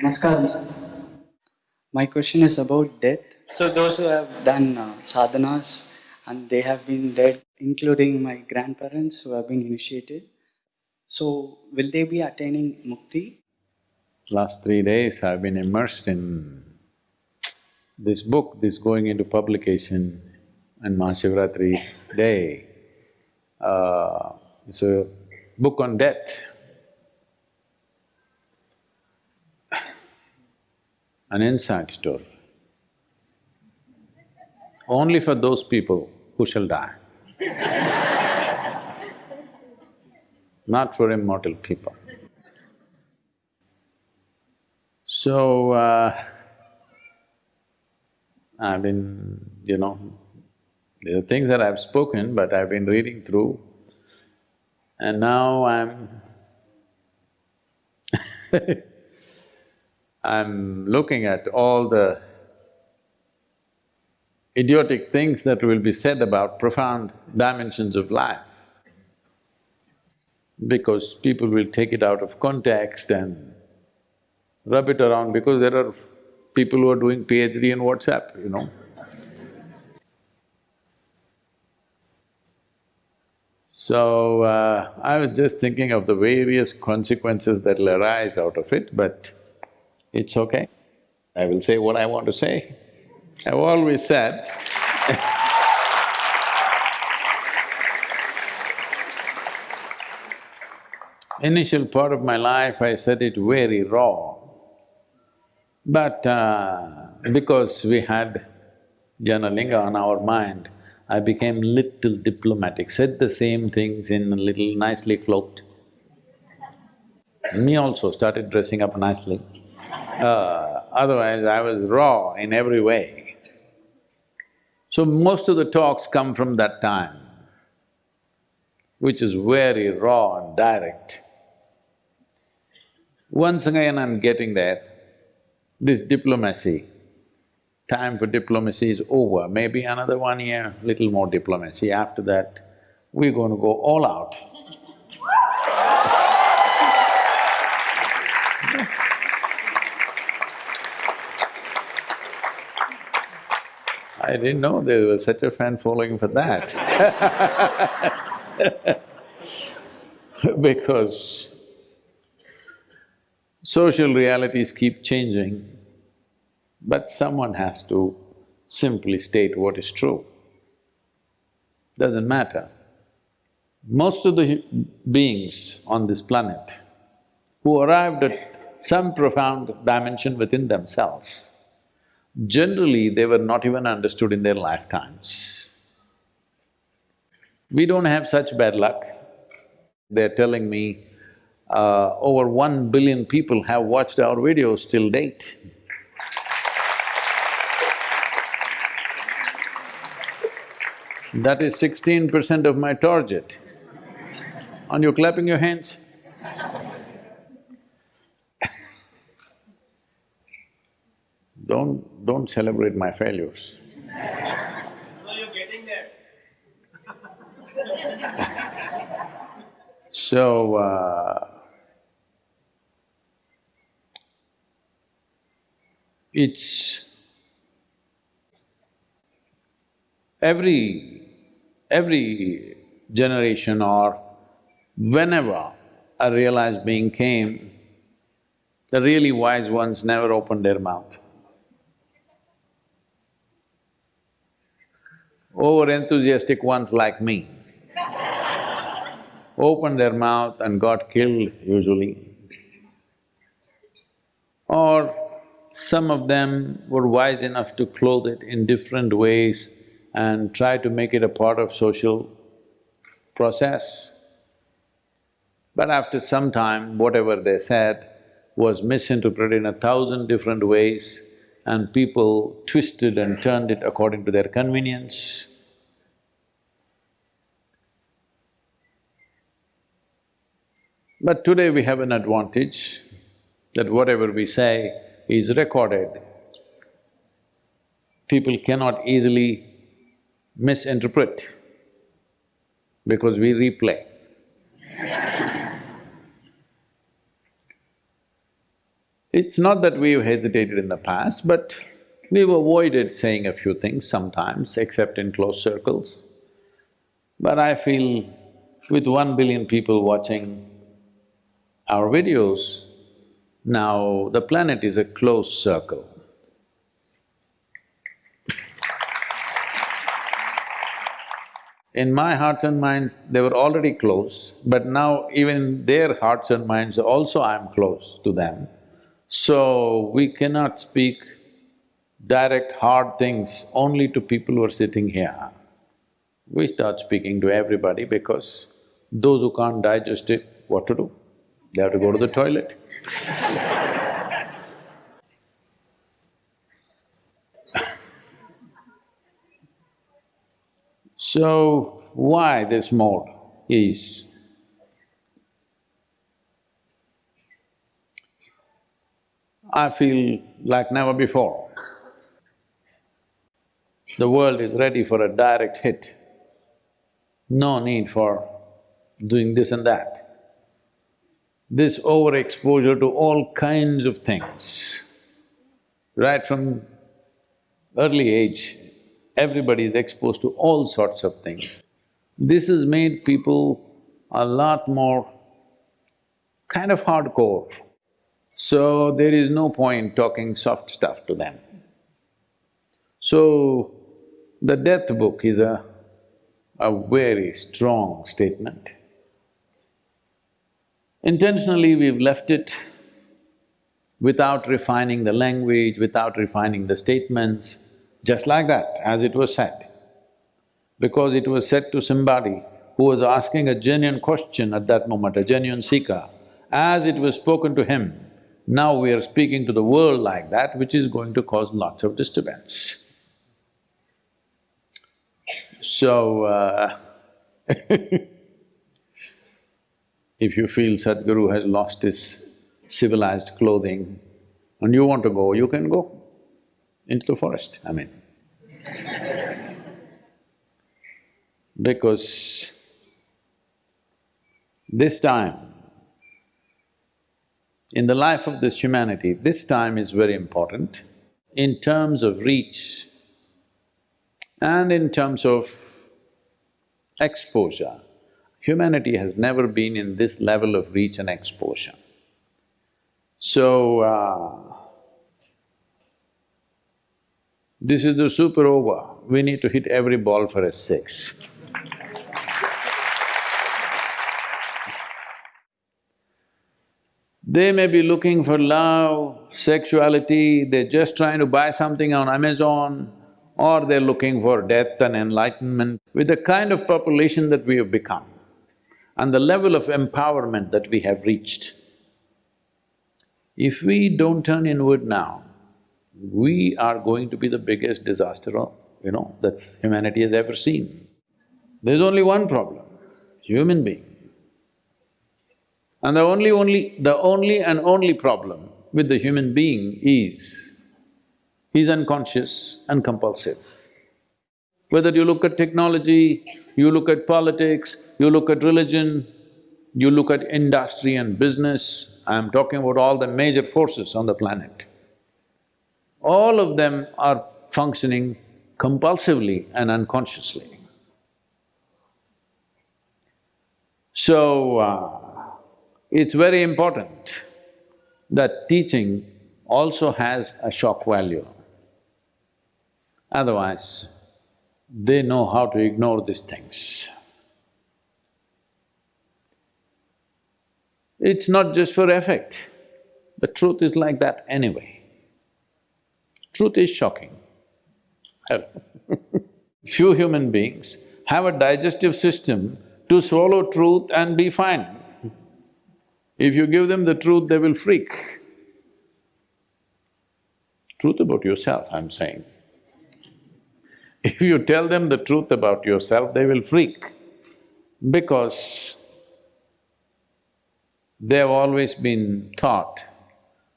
Namaskaram, sir. My question is about death. So, those who have done uh, sadhanas and they have been dead, including my grandparents who have been initiated, so will they be attaining mukti? Last three days I've been immersed in this book, this going into publication on Mahashivratri day. Uh, it's a book on death. An inside story. Only for those people who shall die. Not for immortal people. So, uh, I've been, you know, there are things that I've spoken, but I've been reading through and now I'm I'm looking at all the idiotic things that will be said about profound dimensions of life because people will take it out of context and rub it around because there are people who are doing PhD in WhatsApp, you know. So, uh, I was just thinking of the various consequences that'll arise out of it, but it's okay. I will say what I want to say. I've always said Initial part of my life, I said it very raw. But uh, because we had Dhyanalinga on our mind, I became little diplomatic, said the same things in a little nicely cloaked. Me also started dressing up nicely. Uh, otherwise, I was raw in every way. So most of the talks come from that time, which is very raw and direct. Once again I'm getting there, this diplomacy, time for diplomacy is over, maybe another one year, little more diplomacy. After that, we're going to go all out. I didn't know there was such a fan following for that because social realities keep changing, but someone has to simply state what is true. Doesn't matter. Most of the beings on this planet who arrived at some profound dimension within themselves, generally they were not even understood in their lifetimes. We don't have such bad luck. They're telling me uh, over one billion people have watched our videos till date. That is sixteen percent of my target. Aren't you clapping your hands? Don't… don't celebrate my failures. No, you're getting there. So, uh, it's… every… every generation or whenever a realized being came, the really wise ones never opened their mouth. Over-enthusiastic ones like me opened their mouth and got killed usually. Or some of them were wise enough to clothe it in different ways and try to make it a part of social process. But after some time, whatever they said was misinterpreted in a thousand different ways and people twisted and turned it according to their convenience. But today we have an advantage that whatever we say is recorded. People cannot easily misinterpret because we replay. It's not that we've hesitated in the past, but we've avoided saying a few things sometimes, except in close circles. But I feel with one billion people watching our videos, now the planet is a closed circle. In my hearts and minds, they were already close, but now even their hearts and minds also I'm close to them. So, we cannot speak direct hard things only to people who are sitting here. We start speaking to everybody because those who can't digest it, what to do? They have to go to the toilet. So, why this mode is I feel like never before. The world is ready for a direct hit. No need for doing this and that. This overexposure to all kinds of things, right from early age, everybody is exposed to all sorts of things. This has made people a lot more kind of hardcore. So there is no point talking soft stuff to them. So, the death book is a, a very strong statement. Intentionally, we've left it without refining the language, without refining the statements, just like that, as it was said. Because it was said to somebody who was asking a genuine question at that moment, a genuine seeker, as it was spoken to him, now we are speaking to the world like that, which is going to cause lots of disturbance. So, uh if you feel Sadhguru has lost his civilized clothing and you want to go, you can go into the forest, I mean. because this time, in the life of this humanity, this time is very important in terms of reach and in terms of exposure. Humanity has never been in this level of reach and exposure. So, uh, this is the super over, we need to hit every ball for a six. They may be looking for love, sexuality, they're just trying to buy something on Amazon, or they're looking for death and enlightenment. With the kind of population that we have become and the level of empowerment that we have reached, if we don't turn inward now, we are going to be the biggest disaster, you know, that humanity has ever seen. There's only one problem, human being. And the only, only… the only and only problem with the human being is, he's unconscious and compulsive. Whether you look at technology, you look at politics, you look at religion, you look at industry and business, I'm talking about all the major forces on the planet all of them are functioning compulsively and unconsciously. So, uh, it's very important that teaching also has a shock value. Otherwise, they know how to ignore these things. It's not just for effect, the truth is like that anyway. Truth is shocking. Few human beings have a digestive system to swallow truth and be fine. If you give them the truth, they will freak. Truth about yourself, I'm saying. If you tell them the truth about yourself, they will freak because they have always been taught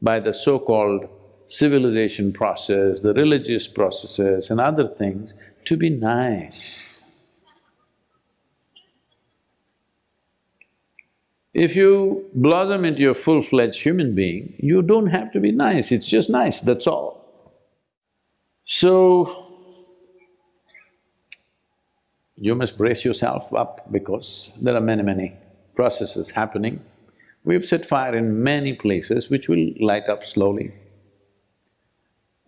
by the so-called civilization process, the religious processes and other things to be nice. If you blossom into a full-fledged human being, you don't have to be nice, it's just nice, that's all. So, you must brace yourself up because there are many, many processes happening. We've set fire in many places which will light up slowly.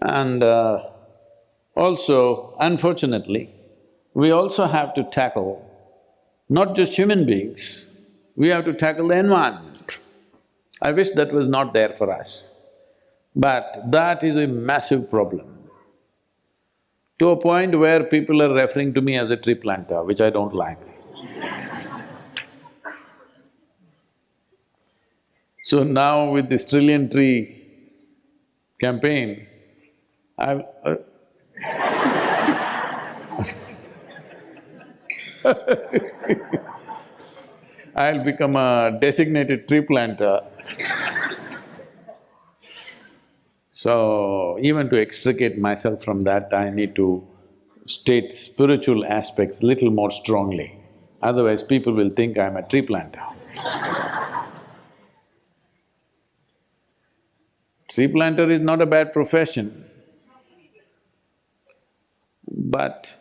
And uh, also, unfortunately, we also have to tackle not just human beings, we have to tackle the environment. I wish that was not there for us, but that is a massive problem. To a point where people are referring to me as a tree planter, which I don't like. So now with this trillion tree campaign, I've… Uh I'll become a designated tree planter. so, even to extricate myself from that, I need to state spiritual aspects little more strongly. Otherwise, people will think I'm a tree planter. tree planter is not a bad profession, but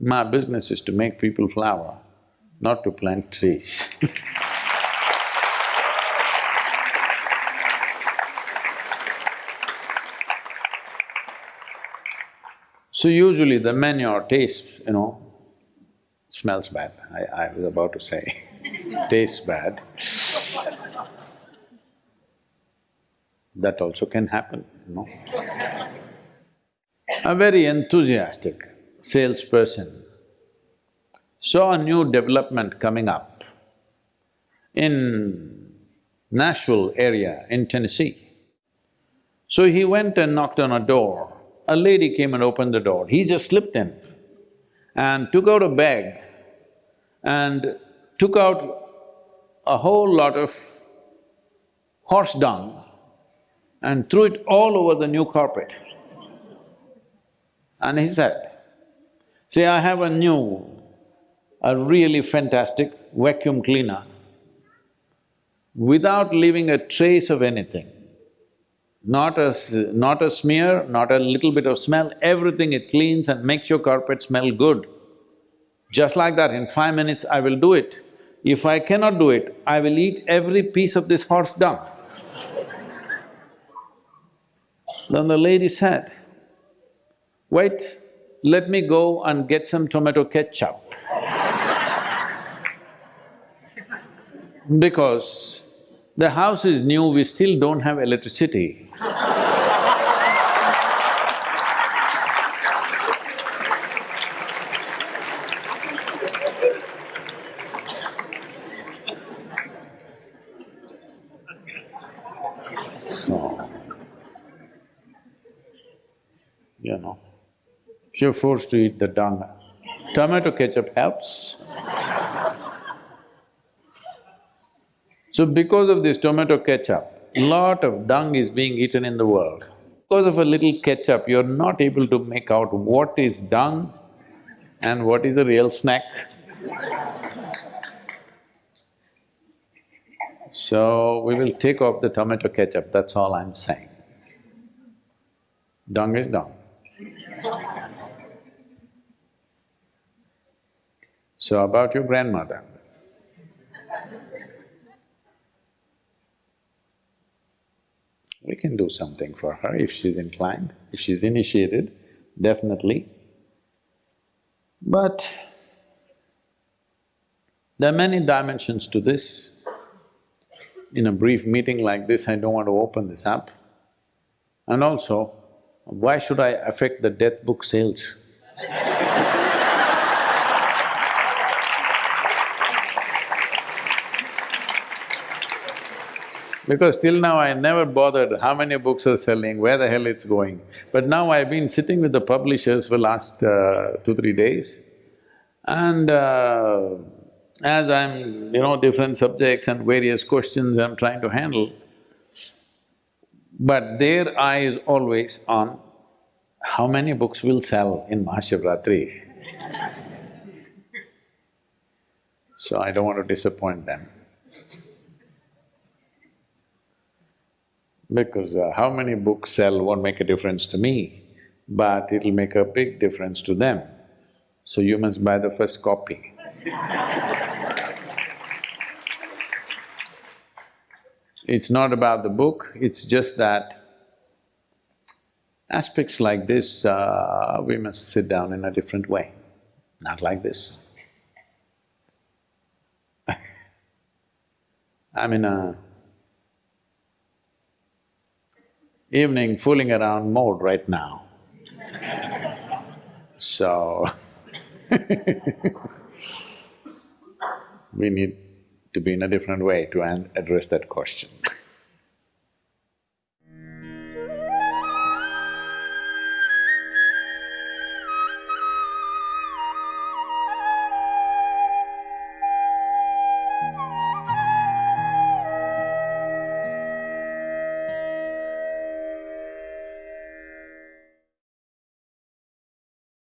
my business is to make people flower, not to plant trees So usually the manure tastes, you know, smells bad, I, I was about to say, tastes bad. That also can happen, you know. A very enthusiastic salesperson saw a new development coming up in Nashville area in Tennessee. So he went and knocked on a door. A lady came and opened the door. He just slipped in and took out a bag and took out a whole lot of horse dung and threw it all over the new carpet. And he said, see, I have a new, a really fantastic vacuum cleaner without leaving a trace of anything. Not a… not a smear, not a little bit of smell, everything it cleans and makes your carpet smell good. Just like that, in five minutes I will do it. If I cannot do it, I will eat every piece of this horse dung. Then the lady said, wait, let me go and get some tomato ketchup. Because the house is new, we still don't have electricity. So, you know, you're forced to eat the dung, tomato ketchup helps. So because of this tomato ketchup, lot of dung is being eaten in the world. Because of a little ketchup, you're not able to make out what is dung and what is a real snack. So, we will take off the tomato ketchup, that's all I'm saying. Dung is dung. So about your grandmother. We can do something for her if she's inclined, if she's initiated, definitely. But there are many dimensions to this. In a brief meeting like this, I don't want to open this up. And also, why should I affect the death book sales? Because till now I never bothered how many books are selling, where the hell it's going. But now I've been sitting with the publishers for last uh, two, three days and uh, as I'm, you know, different subjects and various questions I'm trying to handle, but their eye is always on how many books will sell in Mahashivratri. so I don't want to disappoint them. Because uh, how many books sell won't make a difference to me, but it'll make a big difference to them. So you must buy the first copy. It's not about the book, it's just that aspects like this, uh, we must sit down in a different way, not like this. I'm in a evening fooling around mode right now. So we need to be in a different way to address that question.